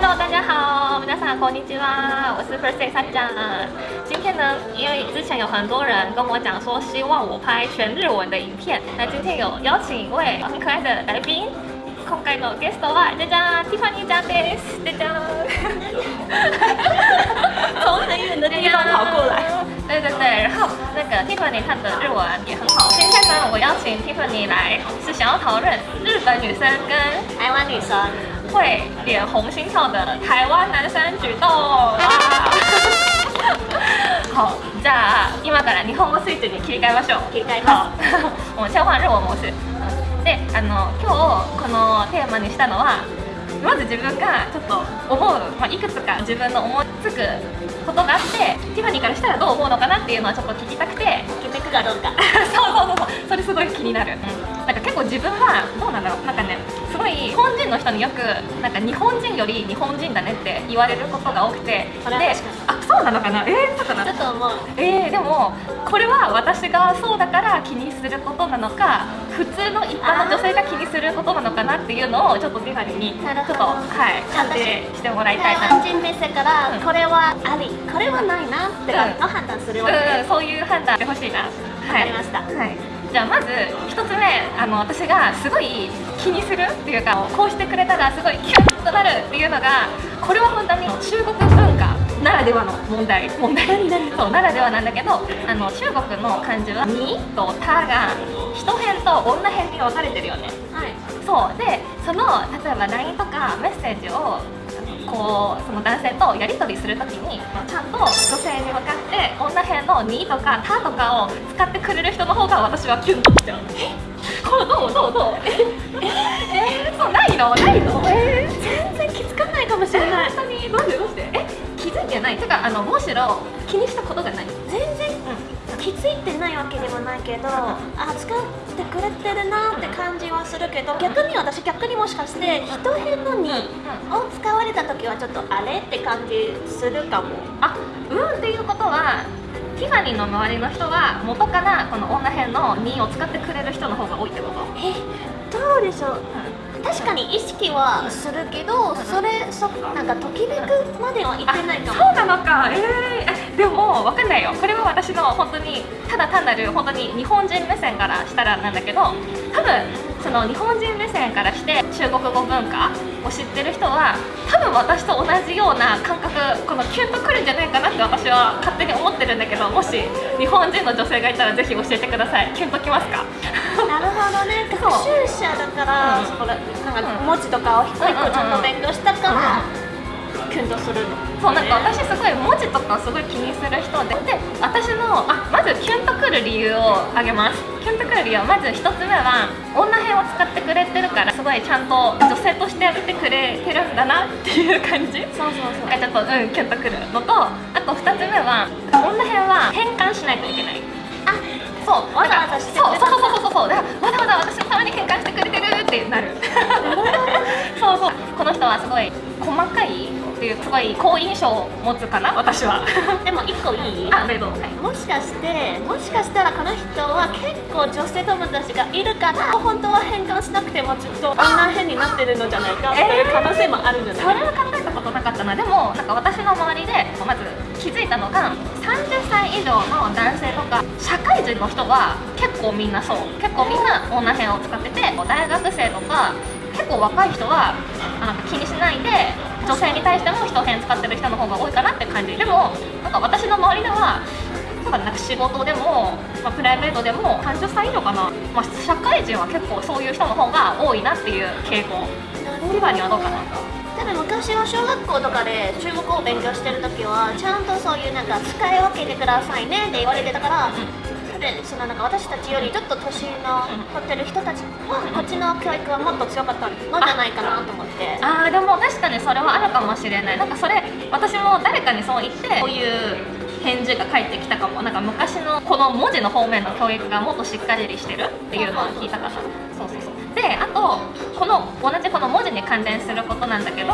Hello，大家好，皆さんこんにちは，我是 First Day さっちゃん。今天呢，因为之前有很多人跟我讲说希望我拍全日文的影片，那今天有邀请一位很可爱的来宾。今回のゲストはじゃじゃんティファニーちゃんです。じゃじゃん。从很远的地方跑过来。对对对，然后那个 Tiffany 她的日文也很好。今天呢，我邀请 Tiffany 来，是想要讨论日本女生跟台湾女生 会脸红心跳的台湾男生举动。哇！好，じゃあ今から日本語スイッチに切り替えましょう。切り替えます もう切換日本模式。で、あの今日このテーマにしたのは。まず自分がちょっと思う、まあ、いくつか自分の思いつくことがあってティファニーからしたらどう思うのかなっていうのはちょっと聞きたくて決めくかどうか そうそうそうそうそれすごい気になる、うん、なんか結構自分はどうなんだろうなんかねすごい日本人の人によくなんか日本人より日本人だねって言われることが多くて。であそうなのかな？えー、そうかな？ちょっと思う。えー、でもこれは私がそうだから気にすることなのか普通の一般の女性が気にすることなのかなっていうのをちょっとティファにちょっとはい判定してもらいたいな。台湾人目線からうん。これはありこれはないなっての判断するわけうん、そういう判断してほしいな。わかりました。はい。じゃあまず一つ目あの私がすごい気にするっていうかこうしてくれたらすごいキュンとなるっていうのがこれは本当に中国文化ならではの問題。問題。そうならではなんだけどあの中国の漢字は「に」と「た」が人編と女編に分かれてるよね。はい。そう。でその例えば LINE とかメッセージをこうその男性とやり取りするときにちゃんと女性に向かって女編の「に」とか「た」とかを使ってくれる人の方が私はキュンときちゃうこれどうどうどう？え？え？えー、そうないの？ないの？え？ー、全然気づかないかもしれない。本当にどうして？どうして？え？気づいてない？てかあのむしろ気にしたことがない。全然気づいてないわけでもないけどあ使ってくれてるなって感じはするけど逆に私逆にもしかして人編の「に」を使われた時はちょっとあれって感じするかも。あうんっていうことはティファニーの周りの人は元からこの女編の「に」を使ってくれる人の方が多いってこと？えどうでしょう？確かに意識はするけどそれそなんかときめくまでは言ってないかも。そうなのか。えー、でも分かんないよ。これは私の本当にただ単なる本当に日本人目線からしたらなんだけど多分その日本人目線からして中国語文化を知ってる人は多分私と同じような感覚このキュンとくるんじゃないかなって私は勝手に思ってるんだけどもし日本人の女性がいたらぜひ教えてください。キュンときますか？なるほどね学習者だから、うんそこらなんか文字とかを一個一個ちゃんと勉強したから、キュンとするの。そうなんか私すごい文字とかすごい気にする人でで私のあまずキュンとくる理由を挙げます。キュンとくる理由はまず1つ目は女編を使ってくれてるからすごいちゃんと女性としてあげてくれてるんだなっていう感じ。そうそうそう。がちょっとうんキュンとくるのとあと2つ目は女編は変換しないといけない。あそうわざわざしてくれたそうそうそうそうそうだからわざわざ私のために変換してくれてるってなる。そうそう。この人はすごい細かいっていうすごい好印象を持つかな私は。でも一個いい？あどうぞはい。もしかしてもしかしたらこの人は結構女性友達がいるから本当は変換しなくてもちょっと女変になってるのじゃないかっていう可能性もあるんじゃない、それは考えたことなかったな。でもなんか私の周りでまず気づいたのが30歳以上の男性とか社会人の人は結構みんなそう。結構みんな女編を使ってて大学生とか結構若い人はあなんか気にしないで女性に対しても人編使ってる人の方が多いかなって感じ。でもなんか私の周りではなんか仕事でも、まあ、プライベートでも30歳以上かな、まあ、社会人は結構そういう人の方が多いなっていう傾向。ティファニーはどうかな。ただ昔は小学校とかで中国語を勉強してる時はちゃんとそういうなんか使い分けてくださいねって言われてたから、でそのなんか私たちよりちょっと年の取ってる人たちはこっちの教育はもっと強かったのじゃないかなと思って。あーでも確かにそれはあるかもしれない。なんかそれ私も誰かにそう言ってこういう返事が返ってきたかも。なんか昔のこの文字の方面の教育がもっとしっかりしてるっていうのを聞いたから。そうそうそう。であとこの同じこの文字に関連することなんだけど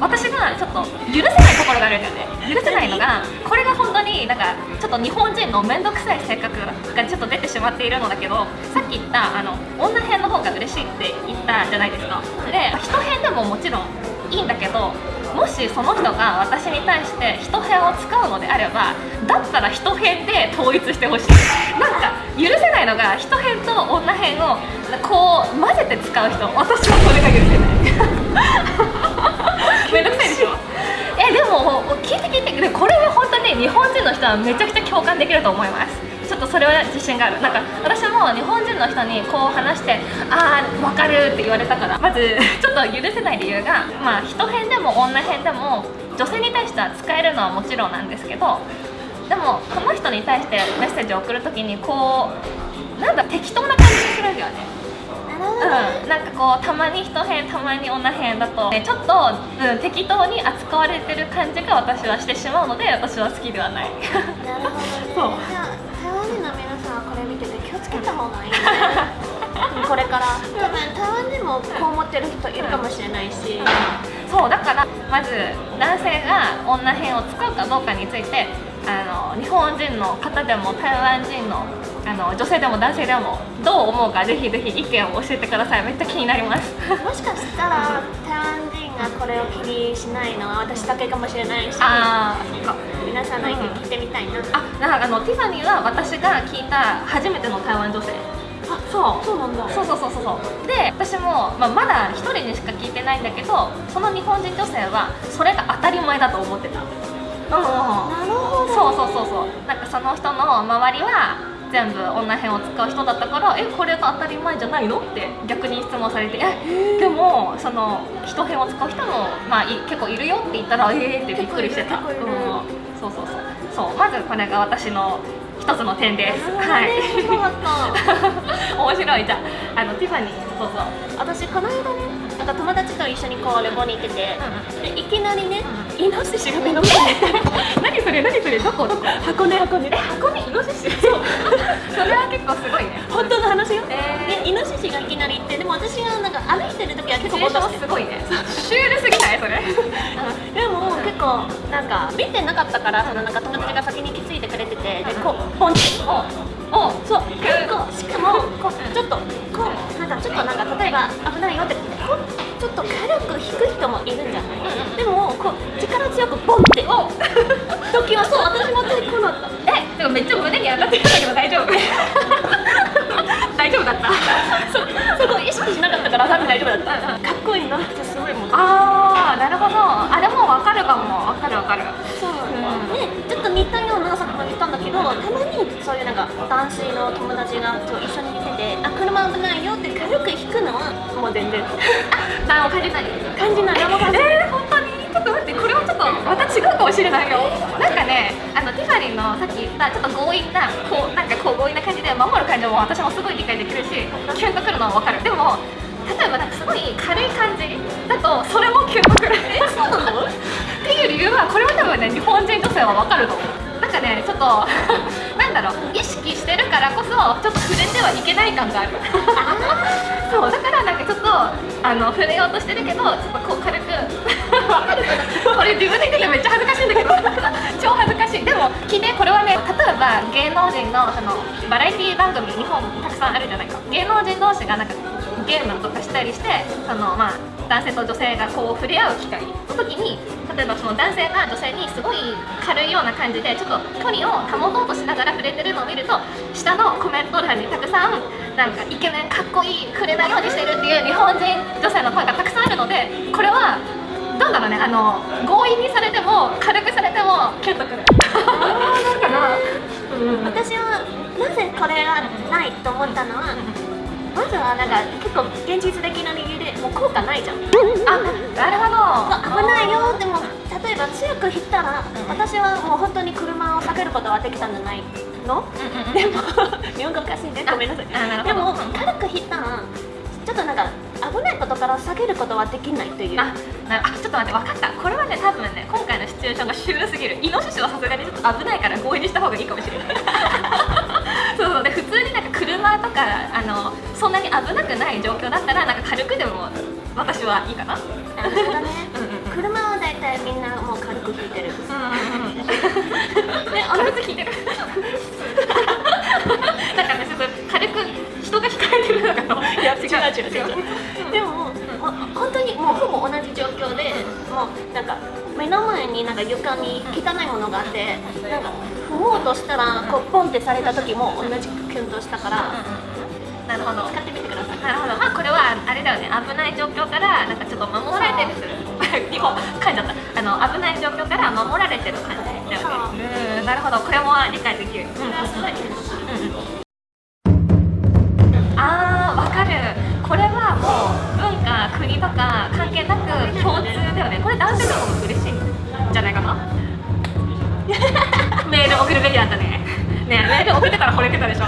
私がちょっと許せないところがあるんだよね。許せないのがこれが本当になんかちょっと日本人の面倒くさい性格がちょっと出てしまっているのだけどさっき言ったあの女編の方が嬉しいって言ったじゃないですか。で人編でももちろんいいんだけどもしその人が私に対して一辺を使うのであればだったら一辺で統一してほしい。なんか許せないのが一辺と女辺をこう混ぜて使う人私はそれが許せない めんどくさいでしょ？えでも聞いて聞いて。でこれは本当に日本人の人はめちゃくちゃ共感できると思います。ちょっとそれは自信がある。なんか私も日本人の人にこう話してああ分かるって言われたから。まずちょっと許せない理由がまあ人編でも女編でも女性に対しては使えるのはもちろんなんですけどでもこの人に対してメッセージを送るときにこうなんだ適当な感じにするんだよねうん、なんかこうたまに人編たまに女編だと、ね、ちょっと、うん、適当に扱われてる感じが私はしてしまうので私は好きではない。なるほどね。そう。じゃあ台湾人の皆さんはこれ見てて気をつけた方がいいね。これから。多分台湾人もこう思ってる人いるかもしれないし。そうだからまず男性が女編を使うかどうかについてあの日本人の方でも台湾人のあの女性でも男性でもどう思うかぜひぜひ意見を教えてください。めっちゃ気になります。もしかしたら台湾人がこれを気にしないのは私だけかもしれないしあー。そっか皆さんの意見聞いてみたいな、あなんかあのティファニーは私が聞いた初めての台湾女性。あそう。そうなんだ。そうそうそうそう。そうで私も、まあ、まだ一人にしか聞いてないんだけどその日本人女性はそれが当たり前だと思ってた。うんうんうんなるほど。そうそうそうそう。なんかその人の周りは全部女編を使う人だったからえこれが当たり前じゃないの？って逆に質問されてえでもその人編を使う人も、まあ、い結構いるよって言ったらえーってびっくりしてた、うん。そうそうそう。そうまずこれが私の一つの点です。はい。面白い。じゃああのティファニー。そうそう。私この間ねなんか友達と一緒にこう旅行に行ってて、うでいきなりね、うイノシシが目の前に。何それ何それどこどこ？箱根箱根。え箱にイノシシ。そう。それは結構すごいね。本当の話よ、えー。でイノシシがいきなり行ってでも私がなんか歩いてる時は結構ぼシチュエーショーっとしてンすごいね。シュールすぎない？それ。でも結構なんか見てなかったからそのなんか友達が先に気づいてくれててでこうポンチおおそう。結構しかもこうちょっとこうなんかちょっとなんか例えば危ないよってちょっと軽く引く人もいるんじゃない、うんうんでもこう力強くボンって。お 時はそう私も手こうなったえでもめっちゃ胸に上がってるんだけど大丈夫。大丈夫だった。そこ意識しなかったから多分大丈夫だった、うんうんかっこいいな。ってすごいもんあーなるほど。あでも分かるかも。分かる分かる。そう、んでちょっと似たような作品も言ったんだけどたまにそういうなんか男性の友達がそう一緒に見ててあ車危ないよって軽く引くの？はもう全然。何も感じない感じない。何も感じない。えー、本当に？ちょっと待ってこれはちょっとまた違うかもしれないよ。なんかねあのティファニーのさっき言ったちょっと強引なこうなんかこう強引な感じで守る感じも私もすごい理解できるしキュンとくるのも分かる。でも例えばなんかすごい軽い感じだとそれもキュンとくる。えそうなの？っていう理由はこれは多分ね日本人女性は分かると思う。なんかねちょっと だろう意識してるからこそちょっと触れてはいけない感がある。そうだからなんかちょっとあの触れようとしてるけどちょっとこう軽く。わかるかなこれ自分で言っててめっちゃ恥ずかしいんだけど。超恥ずかしい。でも聞いてこれはね例えば芸能人のそのバラエティ番組日本たくさんあるじゃないか。芸能人同士がなんかゲームとかしたりしてそのまあ男性と女性がこう触れ合う機会の時に例えばその男性が女性にすごい軽いような感じでちょっと距離を保とうとしながら触れてるのを見ると下のコメント欄にたくさんなんかイケメンかっこいい触れないようにしてるっていう日本人女性の声がたくさんあるのでこれはどうだろうねあの強引にされても軽くされてもキュンとくるなんかなうん私はなぜこれがないと思ったのはまずはなんか結構現実的な理由でもう効果ないじゃん。あなるほど。危ないよ。でも例えば強く引ったら私はもう本当に車を避けることはできたんじゃないの？うんうんうん。でも 日本語おかしいね。ごめんなさい。あなでも軽く引ったらちょっとなんか危ないことから避けることはできないという。あなあちょっと待って分かった。これはね多分ね今回のシチュエーションがシュールすぎるイノシシはさすがにちょっと危ないから強引にした方がいいかもしれない。そうそう。で普通になんか車とかあのそんなに危なくない状況だったらなんか軽くでも私はいいかな。なるほどね。うんうん車は大体みんなもう軽く引いてる。うんうんうん。ね同じ聞いてる。なんかねちょっと軽く人が控えてるのかや違う違う違う。でももう本当にもうほぼ同じ状況でもうなんか目の前になんか床に汚いものがあってなんか踏もうとしたらこうポンってされた時も同じくキュンとしたからなるほど。使ってみてください。なるほど。まあこれはあれだよね。危ない状況からなんかちょっと守られてる。する日本噛んじゃった。あの危ない状況から守られてる感じだよね。う。んなるほど。これも理解できる、うんそれはすごいキュ共通だよね。これ男性でも嬉しいんじゃないかな？メール送るべきだったね。ねメール送ってから惚れてたでしょ。